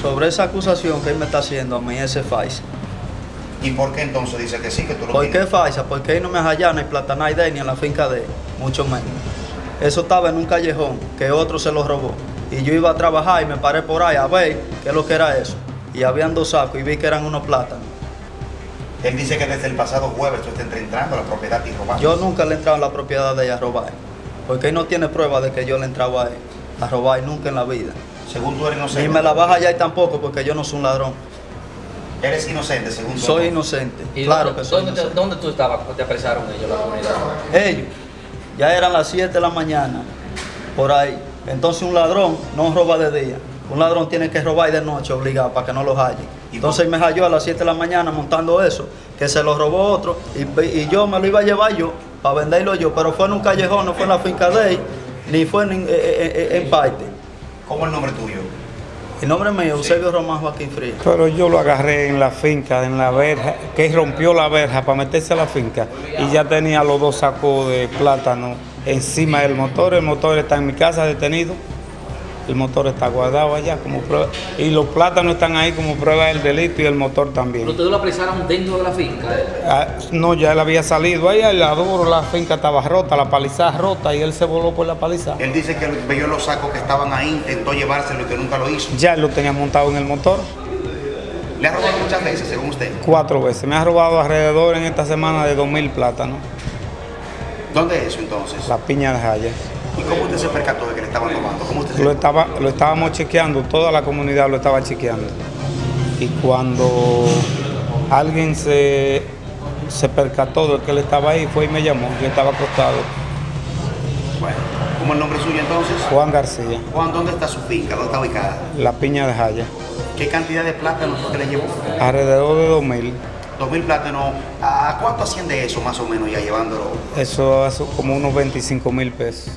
Sobre esa acusación que él me está haciendo a mí, ese falsa. ¿Y por qué entonces dice que sí, que tú lo ¿Por qué falsa? Porque él no me hallaba ni Platanay de él, ni en la finca de él, mucho menos. Eso estaba en un callejón que otro se lo robó. Y yo iba a trabajar y me paré por ahí a ver qué es lo que era eso. Y habían dos sacos y vi que eran unos plátanos. Él dice que desde el pasado jueves tú estás entrando a la propiedad y robando. Yo nunca le he entrado en la propiedad de ella a robar. Porque él no tiene prueba de que yo le entraba a él a robar nunca en la vida. Según tú eres inocente. Ni me la baja allá y tampoco porque yo no soy un ladrón. Eres inocente, según tú. Soy inocente. ¿Y Claro dónde, que soy dónde te, inocente. dónde tú estabas cuando te apresaron ellos, la comunidad? Ellos, ya eran las 7 de la mañana, por ahí. Entonces un ladrón no roba de día. Un ladrón tiene que robar de noche obligado para que no lo halle. ¿Y Entonces me halló a las 7 de la mañana montando eso, que se lo robó otro y, y yo me lo iba a llevar yo para venderlo yo, pero fue en un callejón, no fue en la finca de él, ni fue en, en- en- en parte. ¿Cómo es el nombre tuyo? El nombre mío, Eusebio Román Joaquín Frías. Pero yo lo agarré en la finca, en la verja, que rompió la verja para meterse a la finca y ya tenía los dos sacos de plátano encima del motor. El motor está en mi casa detenido. El motor está guardado allá como prueba. Y los plátanos están ahí como prueba del delito y el motor Pero también. ustedes lo apresaron dentro de la finca. Ah, no, ya él había salido ahí al lado, la finca estaba rota, la palizada rota y él se voló por la palizada. Él dice que vio los sacos que estaban ahí, intentó llevárselo y que nunca lo hizo. Ya él lo tenía montado en el motor Le ha robado muchas veces, según usted. cuatro veces. Me ha robado alrededor en esta semana de dos mil plátanos. ¿Dónde es eso entonces? La piña de Jaya. ¿Y cómo usted se percató de que le estaban robando? ¿Cómo usted se Lo, estaba, lo estábamos chequeando, toda la comunidad lo estaba chequeando. Y cuando alguien se, se percató de que él estaba ahí, fue y me llamó. Yo estaba acostado. Bueno, ¿cómo el nombre suyo entonces? Juan García, Juan, ¿dónde está su finca? ¿Dónde está ubicada? la piña de Jaya. ¿Qué cantidad de plátanos que le llevó? Alrededor de 2000. Dos mil plátanos. ¿A cuánto asciende eso más o menos ya llevándolo? Eso es como unos 25 mil pesos.